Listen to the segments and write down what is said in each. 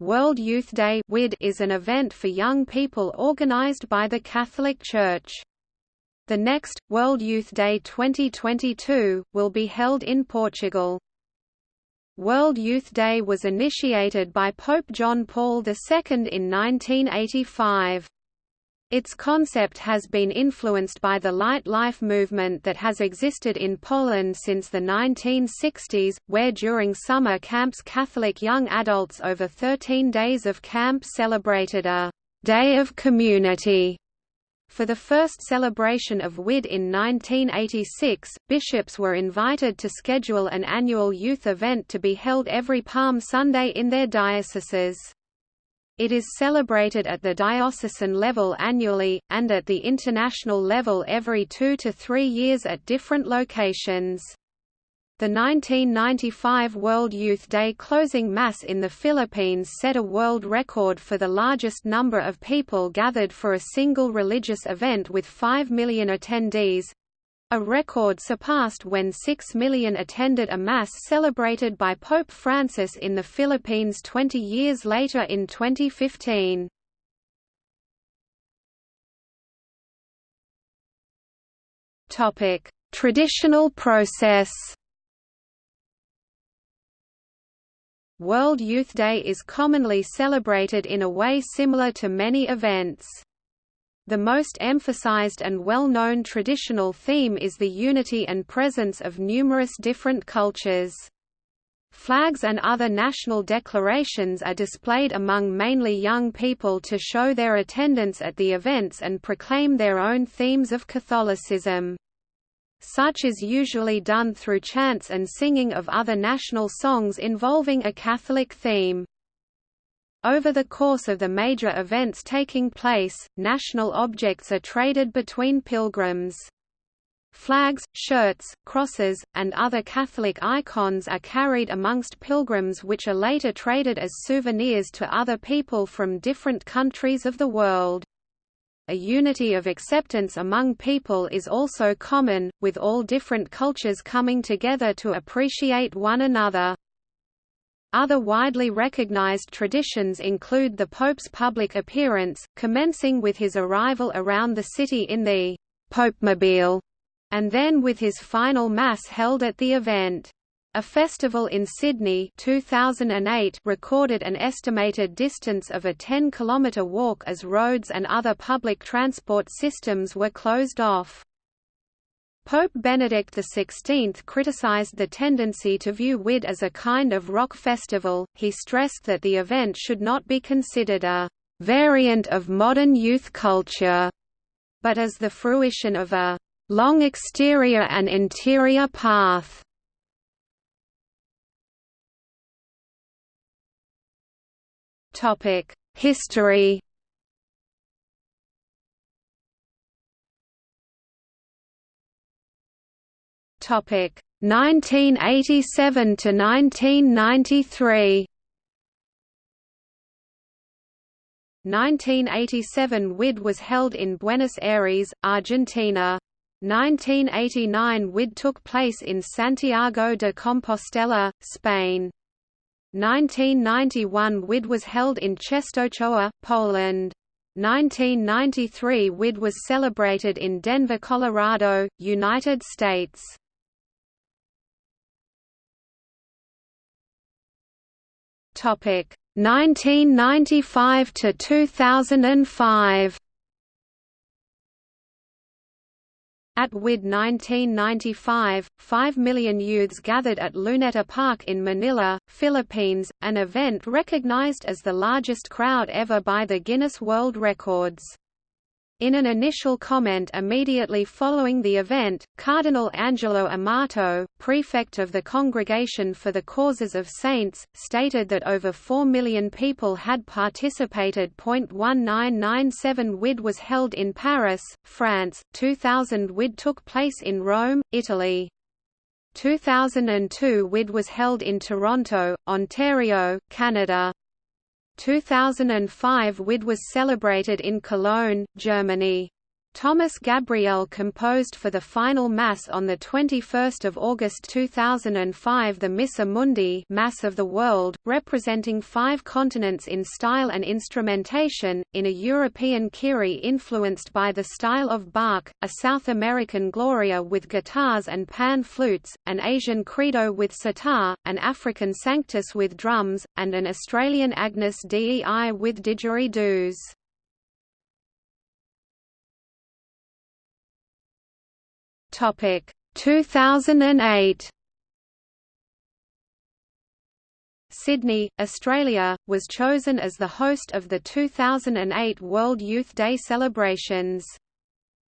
World Youth Day is an event for young people organized by the Catholic Church. The next, World Youth Day 2022, will be held in Portugal. World Youth Day was initiated by Pope John Paul II in 1985. Its concept has been influenced by the light life movement that has existed in Poland since the 1960s, where during summer camps Catholic young adults over 13 days of camp celebrated a «day of community». For the first celebration of WYD in 1986, bishops were invited to schedule an annual youth event to be held every Palm Sunday in their dioceses. It is celebrated at the diocesan level annually, and at the international level every two to three years at different locations. The 1995 World Youth Day closing mass in the Philippines set a world record for the largest number of people gathered for a single religious event with 5 million attendees, a record surpassed when 6 million attended a Mass celebrated by Pope Francis in the Philippines 20 years later in 2015. Traditional process World Youth Day is commonly celebrated in a way similar to many events. The most emphasized and well-known traditional theme is the unity and presence of numerous different cultures. Flags and other national declarations are displayed among mainly young people to show their attendance at the events and proclaim their own themes of Catholicism. Such is usually done through chants and singing of other national songs involving a Catholic theme. Over the course of the major events taking place, national objects are traded between pilgrims. Flags, shirts, crosses, and other Catholic icons are carried amongst pilgrims which are later traded as souvenirs to other people from different countries of the world. A unity of acceptance among people is also common, with all different cultures coming together to appreciate one another. Other widely recognized traditions include the Pope's public appearance, commencing with his arrival around the city in the Popemobile, and then with his final Mass held at the event. A festival in Sydney 2008 recorded an estimated distance of a 10-kilometre walk as roads and other public transport systems were closed off. Pope Benedict XVI criticized the tendency to view WYD as a kind of rock festival, he stressed that the event should not be considered a «variant of modern youth culture», but as the fruition of a «long exterior and interior path». History Topic 1987 to 1993. 1987 WID was held in Buenos Aires, Argentina. 1989 WID took place in Santiago de Compostela, Spain. 1991 WID was held in Czestochowa, Poland. 1993 WID was celebrated in Denver, Colorado, United States. Topic 1995 to 2005. At WID 1995, 5 million youths gathered at Luneta Park in Manila, Philippines, an event recognized as the largest crowd ever by the Guinness World Records. In an initial comment immediately following the event, Cardinal Angelo Amato, prefect of the Congregation for the Causes of Saints, stated that over 4 million people had participated. 1997 WYD was held in Paris, France, 2000 WYD took place in Rome, Italy. 2002 WYD was held in Toronto, Ontario, Canada. 2005 WID was celebrated in Cologne, Germany. Thomas Gabriel composed for the final Mass on 21 August 2005 the Missa Mundi Mass of the World, representing five continents in style and instrumentation, in a European Kyrie influenced by the style of Bach, a South American Gloria with guitars and pan flutes, an Asian Credo with sitar, an African Sanctus with drums, and an Australian Agnus Dei with didgeridoos. Topic 2008 Sydney, Australia, was chosen as the host of the 2008 World Youth Day celebrations.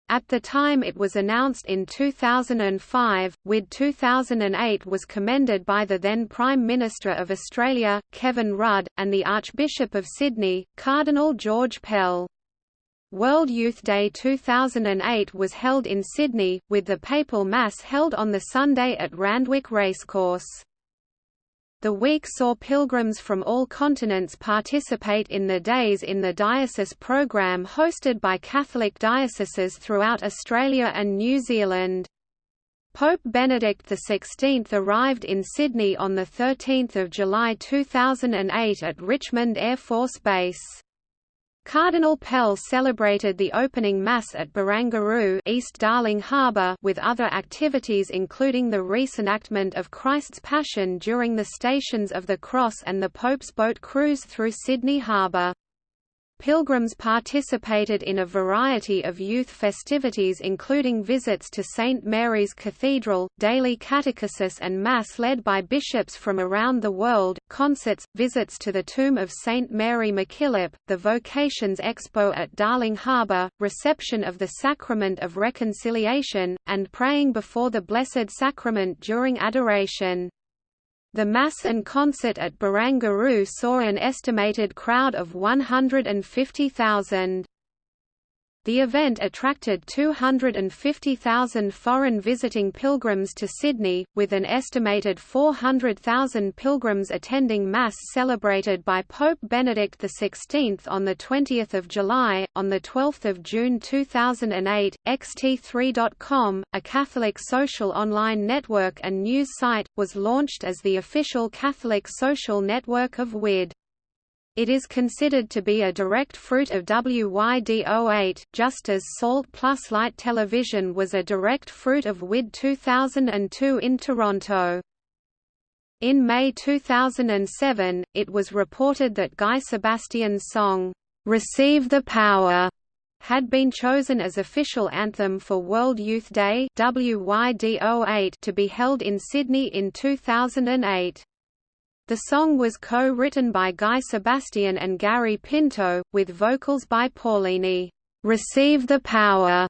At the time it was announced in 2005, WYD 2008 was commended by the then Prime Minister of Australia, Kevin Rudd, and the Archbishop of Sydney, Cardinal George Pell. World Youth Day 2008 was held in Sydney, with the papal mass held on the Sunday at Randwick Racecourse. The week saw pilgrims from all continents participate in the Days in the Diocese program hosted by Catholic dioceses throughout Australia and New Zealand. Pope Benedict XVI arrived in Sydney on 13 July 2008 at Richmond Air Force Base. Cardinal Pell celebrated the opening Mass at Barangaroo East Darling Harbour with other activities including the reenactment of Christ's Passion during the Stations of the Cross and the Pope's boat cruise through Sydney Harbour. Pilgrims participated in a variety of youth festivities including visits to St. Mary's Cathedral, daily catechesis and Mass led by bishops from around the world, concerts, visits to the tomb of St. Mary MacKillop, the Vocations Expo at Darling Harbour, reception of the Sacrament of Reconciliation, and praying before the Blessed Sacrament during adoration. The Mass and concert at Barangaroo saw an estimated crowd of 150,000. The event attracted 250,000 foreign visiting pilgrims to Sydney, with an estimated 400,000 pilgrims attending Mass celebrated by Pope Benedict XVI on 20 July. On 12 June 2008, XT3.com, a Catholic social online network and news site, was launched as the official Catholic social network of WYD. It is considered to be a direct fruit of WYD08, just as Salt Plus Light Television was a direct fruit of WID 2002 in Toronto. In May 2007, it was reported that Guy Sebastian's song, "'Receive the Power' had been chosen as official anthem for World Youth Day WYD08 to be held in Sydney in 2008. The song was co-written by Guy Sebastian and Gary Pinto, with vocals by Paulini. "'Receive the Power'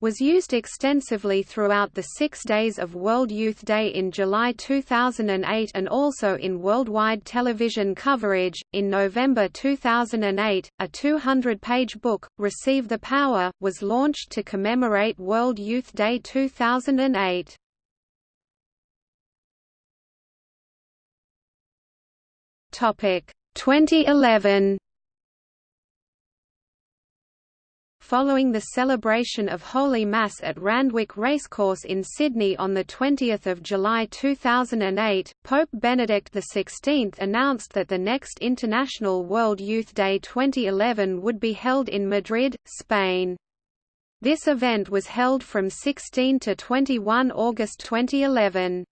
was used extensively throughout the six days of World Youth Day in July 2008 and also in worldwide television coverage. In November 2008, a 200 page book, Receive the Power, was launched to commemorate World Youth Day 2008. Topic 2011 Following the celebration of Holy Mass at Randwick Racecourse in Sydney on 20 July 2008, Pope Benedict XVI announced that the next International World Youth Day 2011 would be held in Madrid, Spain. This event was held from 16 to 21 August 2011.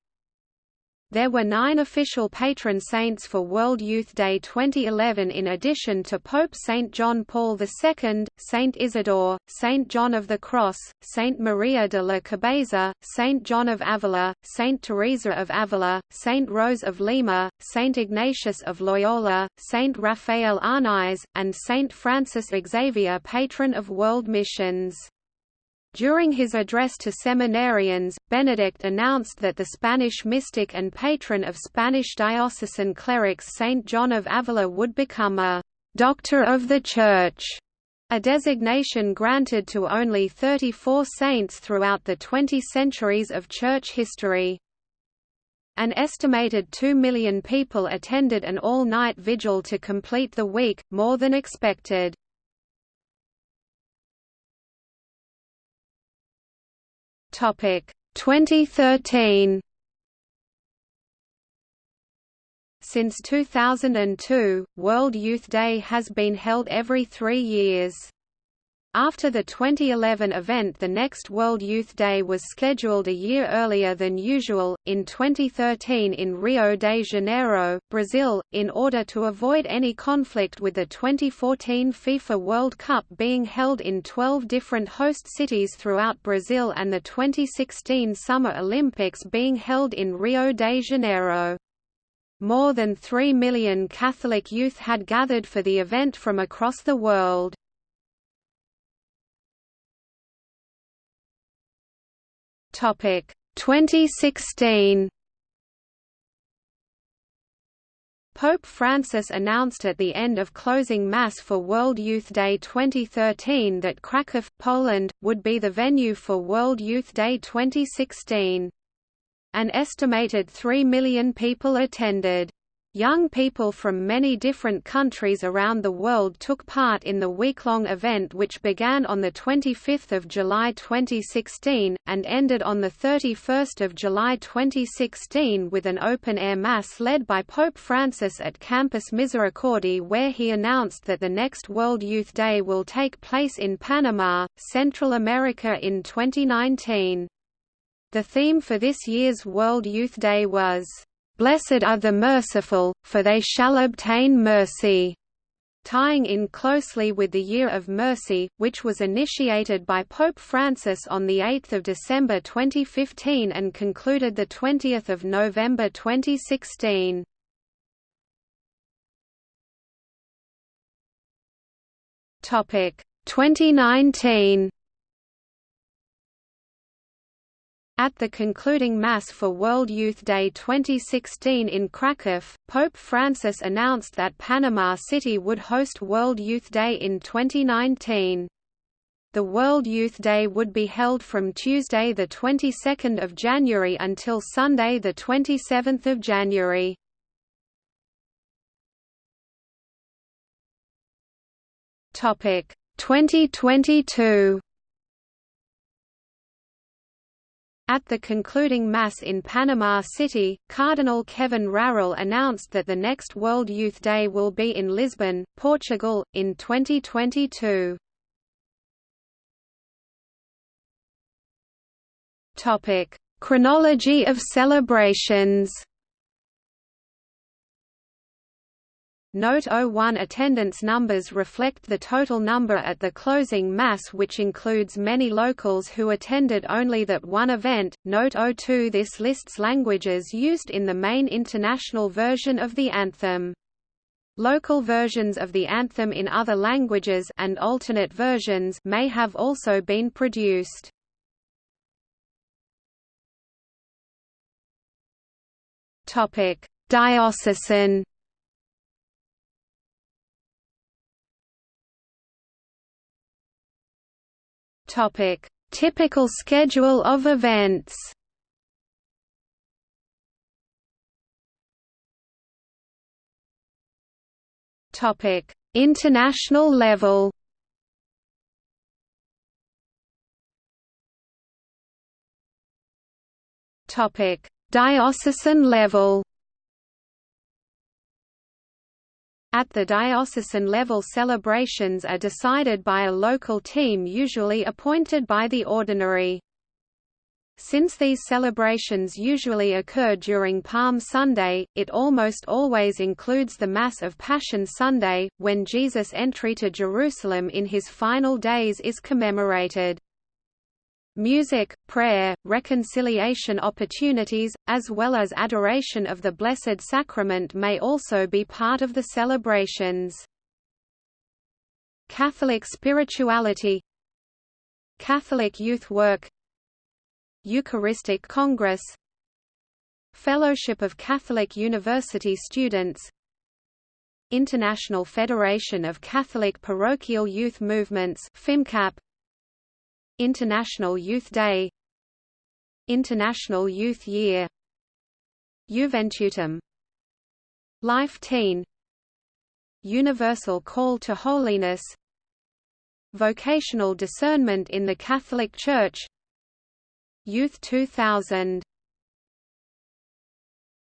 There were nine official patron saints for World Youth Day 2011 in addition to Pope St. John Paul II, St. Isidore, St. John of the Cross, St. Maria de la Cabeza, St. John of Avila, St. Teresa of Avila, St. Rose of Lima, St. Ignatius of Loyola, St. Raphael Arnaiz, and St. Francis Xavier patron of world missions. During his address to seminarians, Benedict announced that the Spanish mystic and patron of Spanish diocesan clerics Saint John of Avila would become a «doctor of the Church», a designation granted to only 34 saints throughout the 20 centuries of Church history. An estimated 2 million people attended an all-night vigil to complete the week, more than expected. Topic 2013 Since 2002, World Youth Day has been held every three years. After the 2011 event the next World Youth Day was scheduled a year earlier than usual, in 2013 in Rio de Janeiro, Brazil, in order to avoid any conflict with the 2014 FIFA World Cup being held in 12 different host cities throughout Brazil and the 2016 Summer Olympics being held in Rio de Janeiro. More than 3 million Catholic youth had gathered for the event from across the world. Topic 2016 Pope Francis announced at the end of closing Mass for World Youth Day 2013 that Kraków, Poland, would be the venue for World Youth Day 2016. An estimated 3 million people attended. Young people from many different countries around the world took part in the week-long event which began on 25 July 2016, and ended on 31 July 2016 with an open-air mass led by Pope Francis at Campus Misericordiae where he announced that the next World Youth Day will take place in Panama, Central America in 2019. The theme for this year's World Youth Day was Blessed are the merciful, for they shall obtain mercy tying in closely with the Year of Mercy, which was initiated by Pope Francis on 8 December 2015 and concluded 20 November 2016. Topic 2019 At the concluding Mass for World Youth Day 2016 in Kraków, Pope Francis announced that Panama City would host World Youth Day in 2019. The World Youth Day would be held from Tuesday the 22nd of January until Sunday the 27th of January. Topic 2022 At the concluding Mass in Panama City, Cardinal Kevin Farrell announced that the next World Youth Day will be in Lisbon, Portugal, in 2022. Chronology of celebrations Note 01 attendance numbers reflect the total number at the closing Mass which includes many locals who attended only that one event. Note 02 This lists languages used in the main international version of the anthem. Local versions of the anthem in other languages and alternate versions may have also been produced. Topic: Diocesan Topic: Typical schedule of events. Topic: International level. Topic: Diocesan level. At the diocesan level celebrations are decided by a local team usually appointed by the ordinary. Since these celebrations usually occur during Palm Sunday, it almost always includes the Mass of Passion Sunday, when Jesus' entry to Jerusalem in his final days is commemorated. Music, prayer, reconciliation opportunities, as well as adoration of the Blessed Sacrament may also be part of the celebrations. Catholic spirituality Catholic youth work Eucharistic Congress Fellowship of Catholic University Students International Federation of Catholic Parochial Youth Movements FIMCAP International Youth Day. International Youth Year. Juventutem Life Teen. Universal Call to Holiness. Vocational Discernment in the Catholic Church. Youth 2000